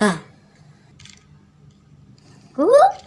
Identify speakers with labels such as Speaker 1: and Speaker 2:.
Speaker 1: 아. 어?